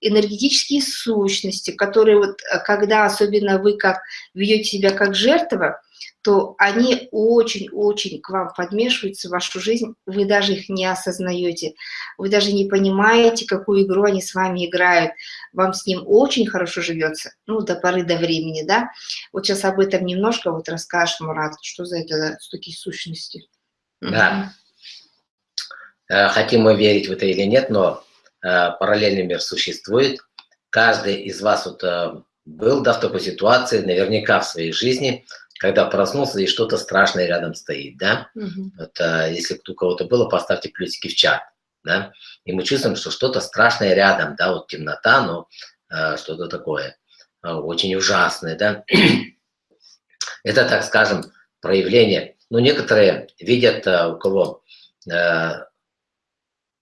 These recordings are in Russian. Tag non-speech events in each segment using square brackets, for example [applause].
энергетические сущности, которые вот, э, когда особенно вы как ведете себя как жертва, то они очень-очень к вам подмешиваются в вашу жизнь, вы даже их не осознаете, вы даже не понимаете, какую игру они с вами играют, вам с ним очень хорошо живется, ну, до поры до времени, да. Вот сейчас об этом немножко вот расскажешь, Мурат, что за это такие сущности. Да. Э, хотим мы верить в это или нет, но параллельный мир существует. Каждый из вас вот э, был да, в такой ситуации, наверняка в своей жизни, когда проснулся и что-то страшное рядом стоит, да? Угу. Вот, а, если у кого-то было, поставьте плюсики в чат, да? И мы чувствуем, что что-то страшное рядом, да, вот темнота, но что-то такое очень ужасное, да? [clears throat] Это, так скажем, проявление. Ну, некоторые видят, у кого,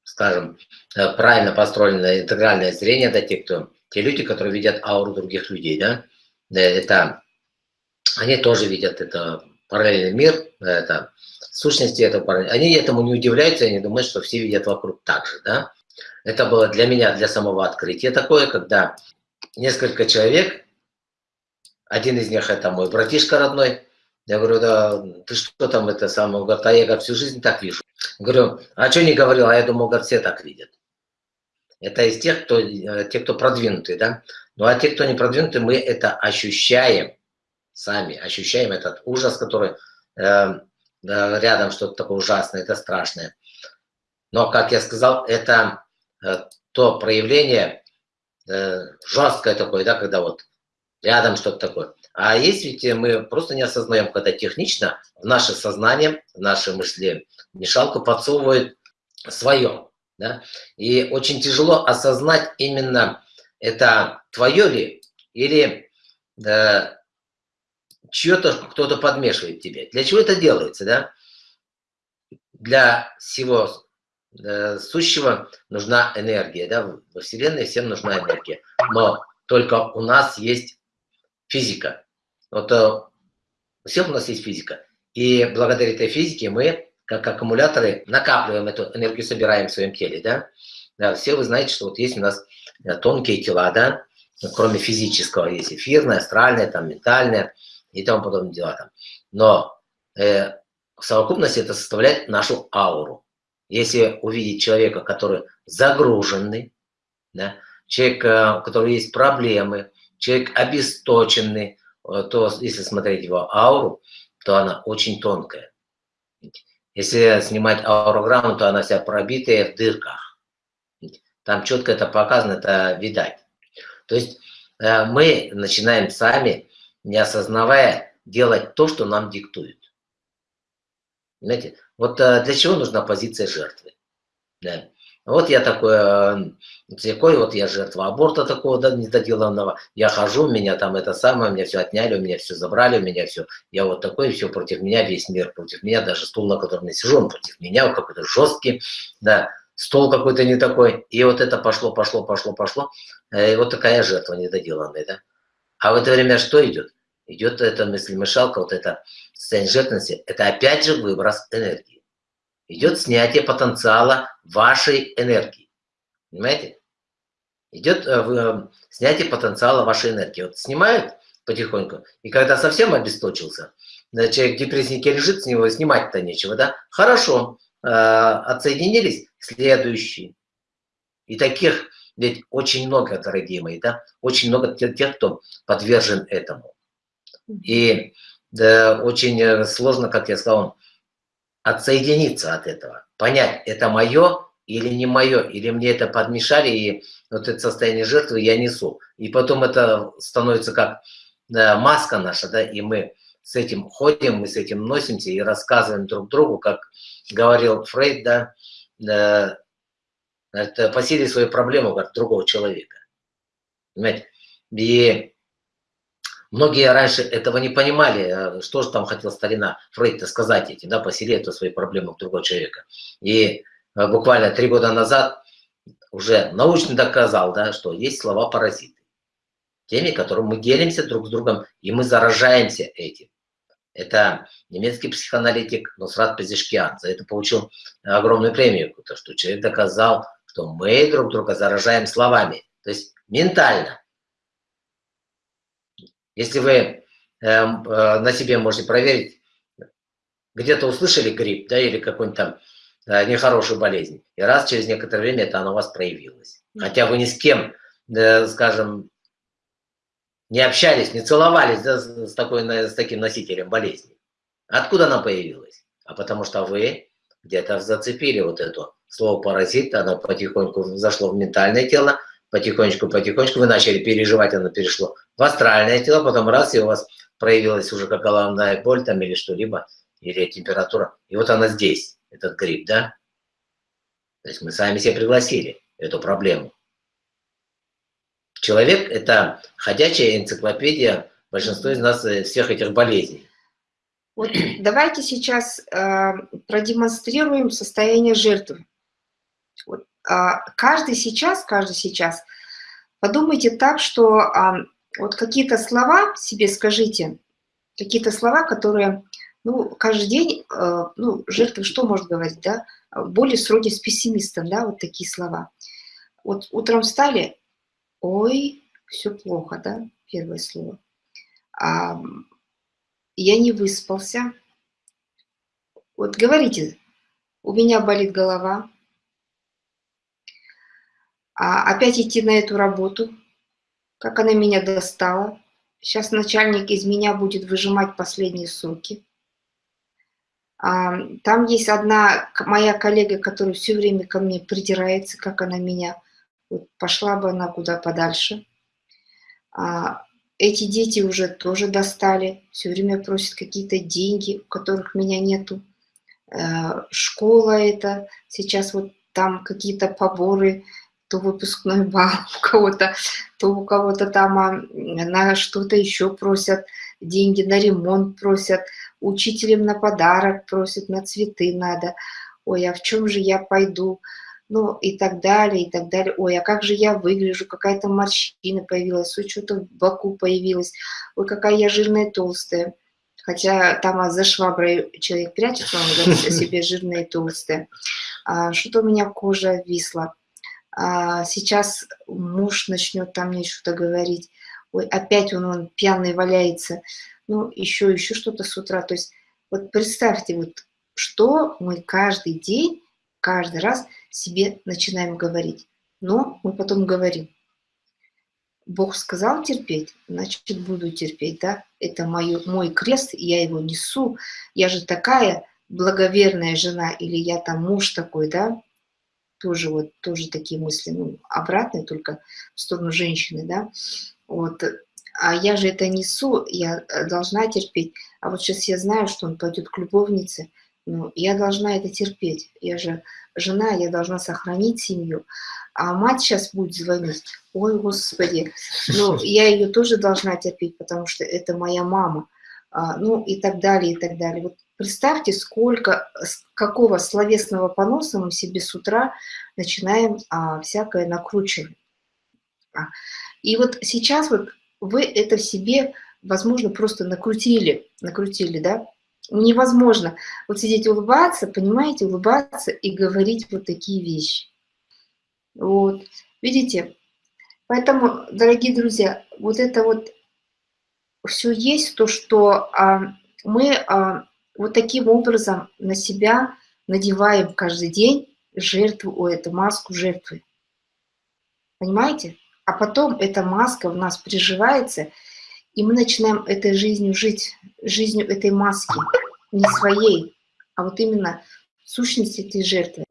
скажем, а, правильно построенное интегральное зрение, да, те, кто, те люди, которые видят ауру других людей, да? Это они тоже видят это параллельный мир, это сущности этого параллельного. Они этому не удивляются, они думают, что все видят вокруг так же, да. Это было для меня, для самого открытия такое, когда несколько человек, один из них это мой братишка родной, я говорю, да, ты что там это самое, говорит, а я говорит, всю жизнь так вижу. Говорю, а что не говорил, а я думал, говорит, все так видят. Это из тех, кто, э, те, кто продвинутые, да. Ну а те, кто не продвинутые, мы это ощущаем сами ощущаем этот ужас, который э, рядом что-то такое ужасное, это страшное. Но, как я сказал, это э, то проявление э, жесткое такое, да, когда вот рядом что-то такое. А есть ведь мы просто не осознаем, когда технично в наше сознание, в наши мысли мешалку подсовывают свое. Да? И очень тяжело осознать именно это твое ли или э, чье-то кто-то подмешивает тебе. Для чего это делается, да? Для всего э, сущего нужна энергия, да? Во Вселенной всем нужна энергия. Но только у нас есть физика. Вот э, у всех у нас есть физика. И благодаря этой физике мы, как аккумуляторы, накапливаем эту энергию, собираем в своем теле, да? да все вы знаете, что вот есть у нас э, тонкие тела, да? Кроме физического, есть эфирное, астральное, там, ментальное – и тому подобные дела там. Но э, в совокупности это составляет нашу ауру. Если увидеть человека, который загруженный, да, человек, э, у которого есть проблемы, человек обесточенный, э, то если смотреть его ауру, то она очень тонкая. Если снимать аурограмму, то она вся пробитая в дырках. Там четко это показано, это видать. То есть э, мы начинаем сами не осознавая, делать то, что нам диктуют. Понимаете? Вот э, для чего нужна позиция жертвы? Да. Вот я такой, э, такой вот я жертва аборта такого недоделанного. Я хожу, меня там это самое, меня все отняли, у меня все забрали, у меня все. Я вот такой, все против меня, весь мир против меня, даже стул, на котором я сижу, он против меня, какой-то жесткий, да, стол какой-то не такой. И вот это пошло, пошло, пошло, пошло. Э, и вот такая жертва недоделанная, да. А в это время что идет? идет эта мысль-мешалка, вот это состояние жертвенности, это опять же выброс энергии. Идет снятие потенциала вашей энергии. Понимаете? Идет э, э, снятие потенциала вашей энергии. Вот снимают потихоньку, и когда совсем обесточился, человек в депресснике лежит, с него снимать-то нечего, да? Хорошо, э, отсоединились, следующий. И таких ведь очень много, дорогие мои, да? Очень много тех, кто подвержен этому. И да, очень э, сложно, как я сказал, отсоединиться от этого, понять, это мое или не мое, или мне это подмешали, и вот это состояние жертвы я несу. И потом это становится как маска наша, да, и мы с этим ходим, мы с этим носимся и рассказываем друг другу, как говорил Фрейд, да, да это по силе свою проблему как другого человека. Понимаете? И Многие раньше этого не понимали, э, что же там хотел старина Фрейд сказать этим, да, поселить эту свои проблемы у другого человека. И э, буквально три года назад уже научно доказал, да, что есть слова-паразиты. Теми, которым мы делимся друг с другом, и мы заражаемся этим. Это немецкий психоаналитик Нусрат Пезишкиан. За это получил огромную премию, потому что человек доказал, что мы друг друга заражаем словами. То есть ментально. Если вы э, э, на себе можете проверить, где-то услышали грипп, да, или какую-нибудь там э, нехорошую болезнь, и раз через некоторое время это оно у вас проявилось. Хотя вы ни с кем, э, скажем, не общались, не целовались да, с, такой, с таким носителем болезни. Откуда она появилась? А потому что вы где-то зацепили вот это слово паразит, оно потихоньку зашло в ментальное тело, потихонечку-потихонечку вы начали переживать, оно перешло в астральное тело, потом раз, и у вас проявилась уже как головная боль там или что-либо, или температура, и вот она здесь, этот грипп, да? То есть мы сами себе пригласили эту проблему. Человек – это ходячая энциклопедия большинства из нас э, всех этих болезней. Вот давайте сейчас э, продемонстрируем состояние жертвы. Вот, каждый сейчас, каждый сейчас, подумайте так, что э, вот какие-то слова себе скажите, какие-то слова, которые, ну, каждый день, э, ну, жертва что может говорить, да, более сроде с пессимистом, да, вот такие слова. Вот утром встали, ой, все плохо, да, первое слово. А, я не выспался. Вот говорите, у меня болит голова. А опять идти на эту работу, как она меня достала. Сейчас начальник из меня будет выжимать последние соки. А, там есть одна моя коллега, которая все время ко мне придирается, как она меня вот пошла бы она куда подальше. А, эти дети уже тоже достали, все время просят какие-то деньги, у которых меня нету. Э, школа это, сейчас вот там какие-то поборы, то выпускной бал [laughs] у кого-то, то у кого-то там а, на что-то еще просят, деньги на ремонт просят, учителям на подарок просят, на цветы надо. Ой, а в чем же я пойду? ну и так далее, и так далее. Ой, а как же я выгляжу, какая-то морщина появилась, ой, что-то в боку появилось, ой, какая я жирная, толстая. Хотя там а за шваброй человек прячется, он говорит о себе [laughs] жирная и толстая. А, что-то у меня кожа висла. А, сейчас муж начнет там мне что-то говорить. Ой, опять он, он пьяный валяется. Ну, еще, еще что-то с утра. То есть вот представьте, вот что мы каждый день, каждый раз себе начинаем говорить. Но мы потом говорим, Бог сказал терпеть, значит буду терпеть, да? Это мой, мой крест, я его несу. Я же такая благоверная жена, или я там муж такой, да? Тоже вот, тоже такие мысли, ну, обратные, только в сторону женщины, да? Вот, а я же это несу, я э, должна терпеть. А вот сейчас я знаю, что он пойдет к любовнице, ну, я должна это терпеть. Я же жена, я должна сохранить семью. А мать сейчас будет звонить. Ой, Господи, ну, [laughs] я ее тоже должна терпеть, потому что это моя мама. А, ну, и так далее, и так далее. Вот представьте, сколько, какого словесного поноса мы себе с утра начинаем а, всякое накручивать. А, и вот сейчас вот вы это в себе, возможно, просто накрутили, накрутили, да, невозможно вот сидеть улыбаться, понимаете, улыбаться и говорить вот такие вещи. Вот, видите? Поэтому, дорогие друзья, вот это вот все есть, то, что а, мы а, вот таким образом на себя надеваем каждый день жертву, о, эту маску жертвы. Понимаете? А потом эта маска в нас приживается, и мы начинаем этой жизнью жить, жизнью этой маски, не своей, а вот именно сущность этой жертвы.